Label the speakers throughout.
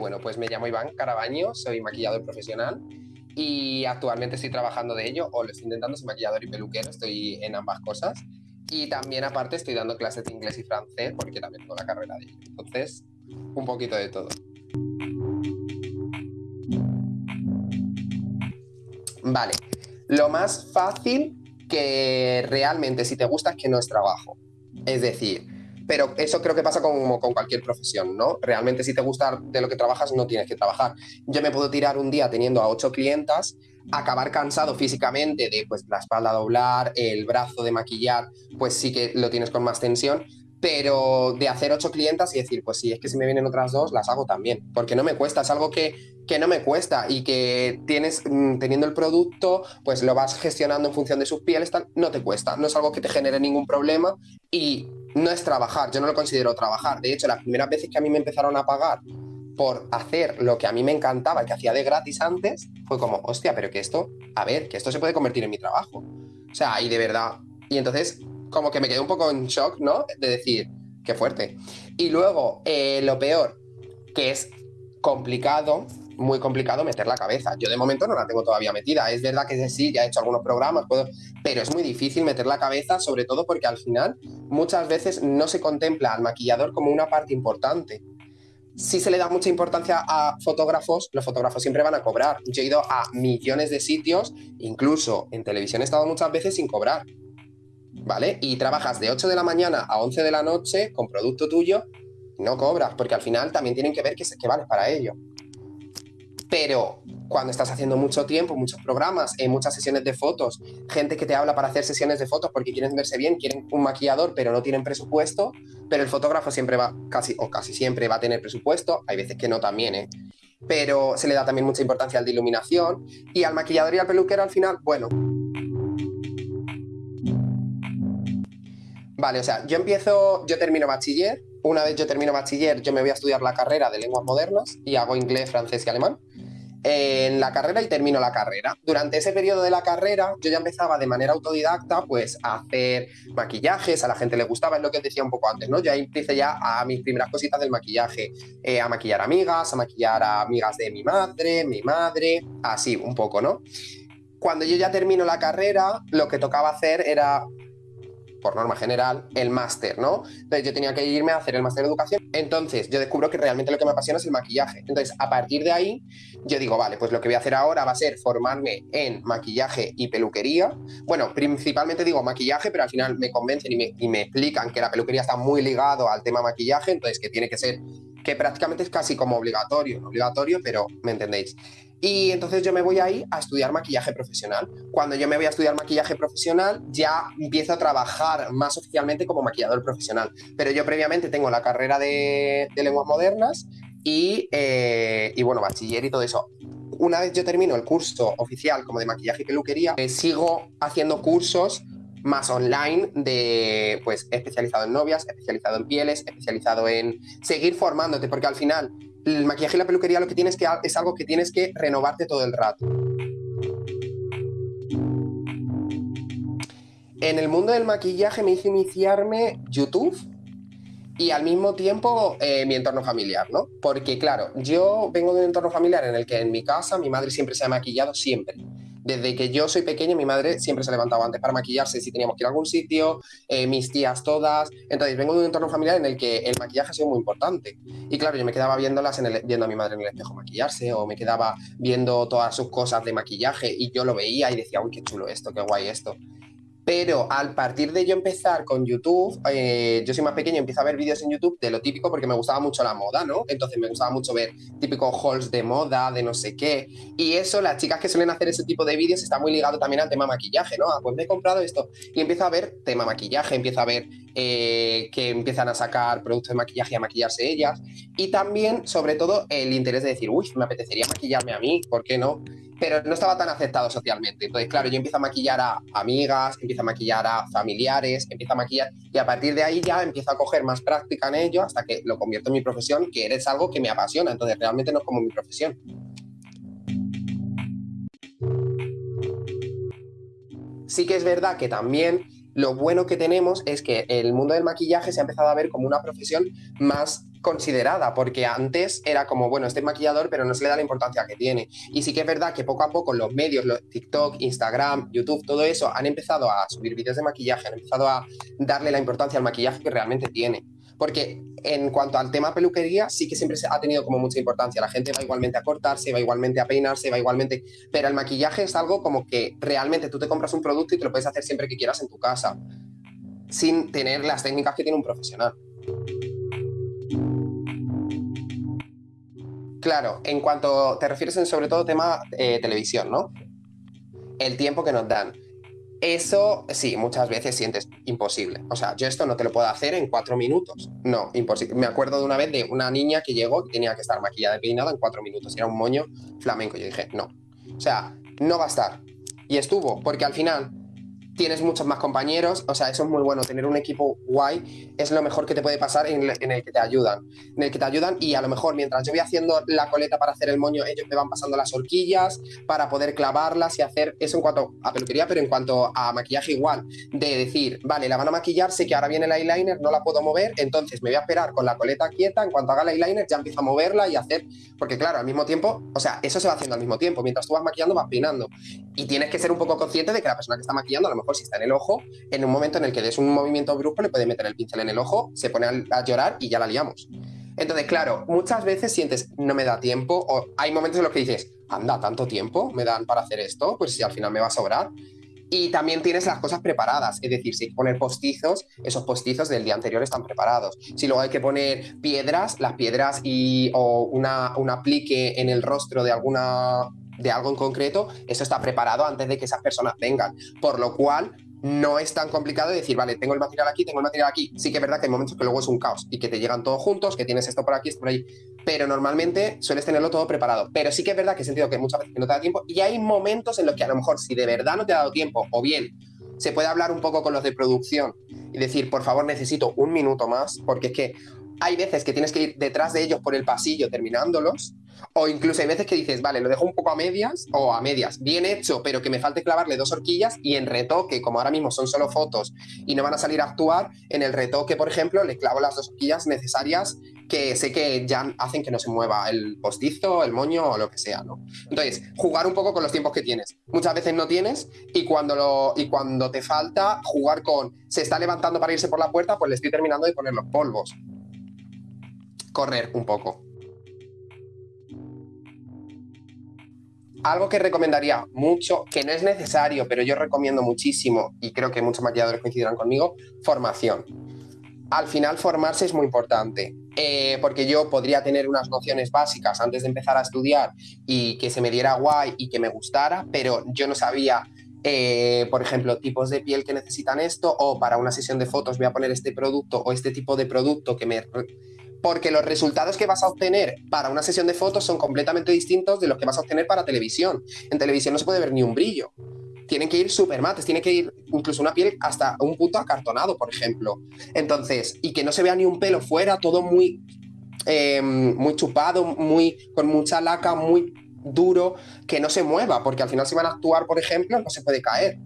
Speaker 1: bueno, pues me llamo Iván Carabaño, soy maquillador profesional y actualmente estoy trabajando de ello, o lo estoy intentando, soy maquillador y peluquero, estoy en ambas cosas. Y también aparte estoy dando clases de inglés y francés porque también tengo la carrera de ello. Entonces, un poquito de todo. Vale, lo más fácil que realmente si te gusta es que no es trabajo. Es decir, pero eso creo que pasa como con cualquier profesión, ¿no? Realmente si te gusta de lo que trabajas no tienes que trabajar. Yo me puedo tirar un día teniendo a ocho clientas, acabar cansado físicamente de pues la espalda doblar, el brazo de maquillar, pues sí que lo tienes con más tensión, pero de hacer ocho clientas y decir, pues sí, es que si me vienen otras dos, las hago también, porque no me cuesta, es algo que, que no me cuesta y que tienes, mm, teniendo el producto, pues lo vas gestionando en función de sus pieles, no te cuesta, no es algo que te genere ningún problema y no es trabajar, yo no lo considero trabajar, de hecho, las primeras veces que a mí me empezaron a pagar por hacer lo que a mí me encantaba, que hacía de gratis antes, fue como, hostia, pero que esto, a ver, que esto se puede convertir en mi trabajo. O sea, y de verdad. Y entonces como que me quedé un poco en shock, ¿no? De decir, qué fuerte. Y luego, eh, lo peor, que es complicado, muy complicado meter la cabeza. Yo de momento no la tengo todavía metida. Es verdad que sí, ya he hecho algunos programas, puedo, pero es muy difícil meter la cabeza, sobre todo porque al final muchas veces no se contempla al maquillador como una parte importante. Si se le da mucha importancia a fotógrafos, los fotógrafos siempre van a cobrar. Yo he ido a millones de sitios, incluso en televisión he estado muchas veces sin cobrar. ¿vale? Y trabajas de 8 de la mañana a 11 de la noche con producto tuyo, no cobras, porque al final también tienen que ver que, que vales para ello. Pero cuando estás haciendo mucho tiempo, muchos programas, en muchas sesiones de fotos, gente que te habla para hacer sesiones de fotos porque quieren verse bien, quieren un maquillador, pero no tienen presupuesto, pero el fotógrafo siempre va, casi o casi siempre va a tener presupuesto, hay veces que no también, ¿eh? pero se le da también mucha importancia al de iluminación y al maquillador y al peluquero al final, bueno, Vale, o sea, yo empiezo, yo termino bachiller. Una vez yo termino bachiller, yo me voy a estudiar la carrera de lenguas modernas y hago inglés, francés y alemán. En la carrera y termino la carrera. Durante ese periodo de la carrera, yo ya empezaba de manera autodidacta, pues, a hacer maquillajes, a la gente le gustaba, es lo que decía un poco antes, ¿no? Ya empecé ya a mis primeras cositas del maquillaje, eh, a maquillar amigas, a maquillar a amigas de mi madre, mi madre, así, un poco, ¿no? Cuando yo ya termino la carrera, lo que tocaba hacer era por norma general, el máster, ¿no? Entonces yo tenía que irme a hacer el máster de educación. Entonces yo descubro que realmente lo que me apasiona es el maquillaje. Entonces a partir de ahí yo digo, vale, pues lo que voy a hacer ahora va a ser formarme en maquillaje y peluquería. Bueno, principalmente digo maquillaje, pero al final me convencen y me, explican que la peluquería está muy ligado al tema maquillaje, entonces que tiene que ser, que prácticamente es casi como obligatorio, obligatorio, pero me entendéis. Y entonces yo me voy ahí a estudiar maquillaje profesional. Cuando yo me voy a estudiar maquillaje profesional, ya empiezo a trabajar más oficialmente como maquillador profesional. Pero yo previamente tengo la carrera de, lenguas modernas y, eh, y, bueno, bachiller y todo eso. Una vez yo termino el curso oficial como de maquillaje y peluquería, eh, sigo haciendo cursos más online de pues especializado en novias, especializado en pieles, especializado en seguir formándote, porque al final el maquillaje y la peluquería lo que tienes que es algo que tienes que renovarte todo el rato. En el mundo del maquillaje me hizo iniciarme YouTube y al mismo tiempo eh, mi entorno familiar, ¿no? Porque claro, yo vengo de un entorno familiar en el que en mi casa mi madre siempre se ha maquillado, siempre. Desde que yo soy pequeña, mi madre siempre se ha levantado antes para maquillarse si teníamos que ir a algún sitio, eh, mis tías todas. Entonces, vengo de un entorno familiar en el que el maquillaje ha sido muy importante. Y claro, yo me quedaba viéndolas en el, viendo a mi madre en el espejo maquillarse, o me quedaba viendo todas sus cosas de maquillaje y yo lo veía y decía, uy, qué chulo esto, qué guay esto. Pero al partir de yo empezar con YouTube, eh, yo soy más pequeño, empiezo a ver vídeos en YouTube de lo típico porque me gustaba mucho la moda, ¿no? Entonces me gustaba mucho ver típicos hauls de moda, de no sé qué. Y eso, las chicas que suelen hacer ese tipo de vídeos está muy ligado también al tema maquillaje, ¿no? Ah, pues me he comprado esto. Y empiezo a ver tema maquillaje, empiezo a ver eh, que empiezan a sacar productos de maquillaje y a maquillarse ellas. Y también, sobre todo, el interés de decir, uy, me apetecería maquillarme a mí, ¿por qué no? Pero no estaba tan aceptado socialmente. Entonces, claro, yo empiezo a maquillar a amigas, empiezo a maquillar a familiares, empiezo a maquillar y a partir de ahí ya empiezo a coger más práctica en ello hasta que lo convierto en mi profesión, que eres algo que me apasiona. Entonces, realmente no es como mi profesión. Sí que es verdad que también lo bueno que tenemos es que el mundo del maquillaje se ha empezado a ver como una profesión más considerada, porque antes era como, bueno, este maquillador, pero no se le da la importancia que tiene. Y sí que es verdad que poco a poco los medios, los TikTok, Instagram, YouTube, todo eso, han empezado a subir vídeos de maquillaje, han empezado a darle la importancia al maquillaje que realmente tiene. Porque en cuanto al tema peluquería, sí que siempre ha tenido como mucha importancia. La gente va igualmente a cortarse, va igualmente a peinarse, va igualmente. Pero el maquillaje es algo como que realmente tú te compras un producto y te lo puedes hacer siempre que quieras en tu casa, sin tener las técnicas que tiene un profesional. Claro, en cuanto te refieres en sobre todo tema eh, televisión, ¿no? El tiempo que nos dan. Eso sí, muchas veces sientes imposible. O sea, yo esto no te lo puedo hacer en cuatro minutos. No, imposible. Me acuerdo de una vez de una niña que llegó y tenía que estar maquillada y peinada en cuatro minutos. Era un moño flamenco. Yo dije, no. O sea, no va a estar. Y estuvo, porque al final tienes muchos más compañeros, o sea, eso es muy bueno, tener un equipo guay es lo mejor que te puede pasar en el, que te ayudan, en el que te ayudan y a lo mejor mientras yo voy haciendo la coleta para hacer el moño, ellos me van pasando las horquillas para poder clavarlas y hacer eso en cuanto a peluquería, pero en cuanto a maquillaje igual, de decir, vale, la van a maquillar, sé que ahora viene el eyeliner, no la puedo mover, entonces me voy a esperar con la coleta quieta, en cuanto haga el eyeliner ya empiezo a moverla y hacer, porque claro, al mismo tiempo, o sea, eso se va haciendo al mismo tiempo, mientras tú vas maquillando vas peinando y tienes que ser un poco consciente de que la persona que está maquillando a lo mejor si está en el ojo, en un momento en el que des un movimiento brusco, le puede meter el pincel en el ojo, se pone a, llorar y ya la liamos. Entonces, claro, muchas veces sientes, no me da tiempo, o hay momentos en los que dices, anda, tanto tiempo me dan para hacer esto, pues si al final me va a sobrar. Y también tienes las cosas preparadas, es decir, si hay que poner postizos, esos postizos del día anterior están preparados. Si luego hay que poner piedras, las piedras y, o una, un aplique en el rostro de alguna de algo en concreto, eso está preparado antes de que esas personas vengan. Por lo cual, no es tan complicado decir, vale, tengo el material aquí, tengo el material aquí. Sí que es verdad que hay momentos que luego es un caos y que te llegan todos juntos, que tienes esto por aquí, esto por ahí. Pero normalmente sueles tenerlo todo preparado. Pero sí que es verdad que he sentido que muchas veces no te da tiempo y hay momentos en los que a lo mejor si de verdad no te ha dado tiempo o bien se puede hablar un poco con los de producción y decir, por favor, necesito un minuto más, porque es que hay veces que tienes que ir detrás de ellos por el pasillo terminándolos o incluso hay veces que dices, vale, lo dejo un poco a medias o a medias, bien hecho, pero que me falte clavarle dos horquillas y en retoque, como ahora mismo son solo fotos y no van a salir a actuar, en el retoque, por ejemplo, le clavo las dos horquillas necesarias que sé que ya hacen que no se mueva el postizo, el moño o lo que sea, ¿no? Entonces, jugar un poco con los tiempos que tienes. Muchas veces no tienes y cuando, lo, y cuando te falta, jugar con, se está levantando para irse por la puerta, pues le estoy terminando de poner los polvos. Correr un poco. Algo que recomendaría mucho, que no es necesario, pero yo recomiendo muchísimo, y creo que muchos maquilladores coincidirán conmigo, formación. Al final formarse es muy importante, eh, porque yo podría tener unas nociones básicas antes de empezar a estudiar y que se me diera guay y que me gustara, pero yo no sabía eh, por ejemplo, tipos de piel que necesitan esto, o para una sesión de fotos voy a poner este producto o este tipo de producto que me porque los resultados que vas a obtener para una sesión de fotos son completamente distintos de los que vas a obtener para televisión. En televisión no se puede ver ni un brillo. Tienen que ir súper mates, tiene que ir incluso una piel hasta un punto acartonado, por ejemplo. Entonces, y que no se vea ni un pelo fuera, todo muy, em, muy chupado, muy, con mucha laca, muy duro, que no se mueva, porque al final si van a actuar, por ejemplo, no se puede caer.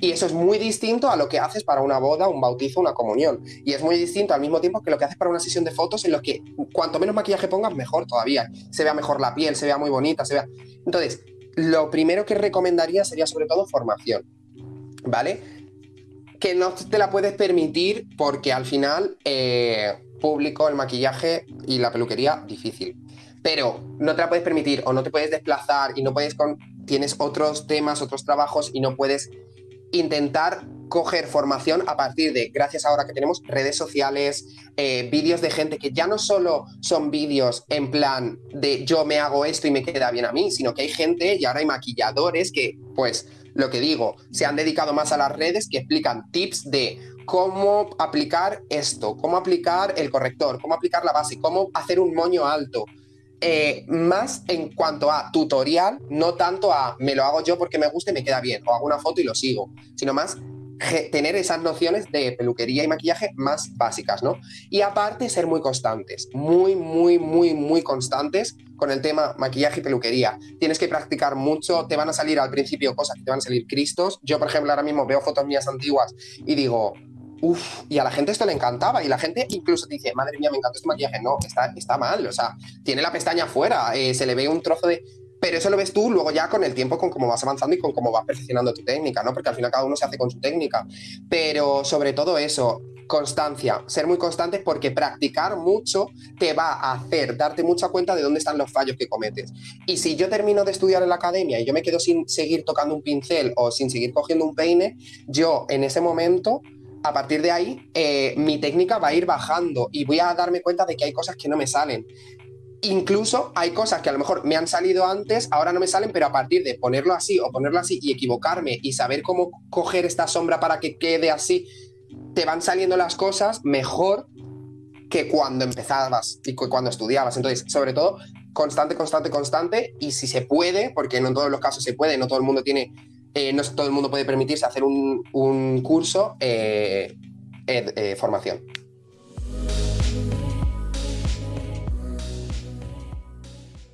Speaker 1: Y eso es muy distinto a lo que haces para una boda, un bautizo, una comunión. Y es muy distinto al mismo tiempo que lo que haces para una sesión de fotos en los que cuanto menos maquillaje pongas, mejor todavía. Se vea mejor la piel, se vea muy bonita, se vea... Entonces, lo primero que recomendaría sería sobre todo formación, ¿vale? Que no te la puedes permitir porque al final, eh, público, el maquillaje y la peluquería, difícil. Pero no te la puedes permitir o no te puedes desplazar y no puedes con... Tienes otros temas, otros trabajos y no puedes intentar coger formación a partir de, gracias ahora que tenemos redes sociales, eh, vídeos de gente que ya no solo son vídeos en plan de yo me hago esto y me queda bien a mí, sino que hay gente y ahora hay maquilladores que, pues, lo que digo, se han dedicado más a las redes que explican tips de cómo aplicar esto, cómo aplicar el corrector, cómo aplicar la base, cómo hacer un moño alto, eh, más en cuanto a tutorial, no tanto a me lo hago yo porque me gusta y me queda bien, o hago una foto y lo sigo, sino más tener esas nociones de peluquería y maquillaje más básicas, ¿no? Y aparte ser muy constantes, muy, muy, muy, muy constantes con el tema maquillaje y peluquería. Tienes que practicar mucho, te van a salir al principio cosas que te van a salir cristos. Yo, por ejemplo, ahora mismo veo fotos mías antiguas y digo, uff, y a la gente esto le encantaba. Y la gente incluso te dice, madre mía, me encanta este maquillaje. No, está, está mal. O sea, tiene la pestaña afuera, eh, se le ve un trozo de. Pero eso lo ves tú luego ya con el tiempo, con cómo vas avanzando y con cómo vas perfeccionando tu técnica, ¿no? Porque al final cada uno se hace con su técnica. Pero sobre todo eso, constancia, ser muy constante porque practicar mucho te va a hacer darte mucha cuenta de dónde están los fallos que cometes. Y si yo termino de estudiar en la academia y yo me quedo sin seguir tocando un pincel o sin seguir cogiendo un peine, yo en ese momento a partir de ahí, eh, mi técnica va a ir bajando y voy a darme cuenta de que hay cosas que no me salen. Incluso hay cosas que a lo mejor me han salido antes, ahora no me salen, pero a partir de ponerlo así o ponerlo así y equivocarme y saber cómo coger esta sombra para que quede así, te van saliendo las cosas mejor que cuando empezabas y cuando estudiabas. Entonces, sobre todo, constante, constante, constante. Y si se puede, porque no en todos los casos se puede, no todo el mundo tiene, eh, no todo el mundo puede permitirse hacer un, curso, eh, eh, formación.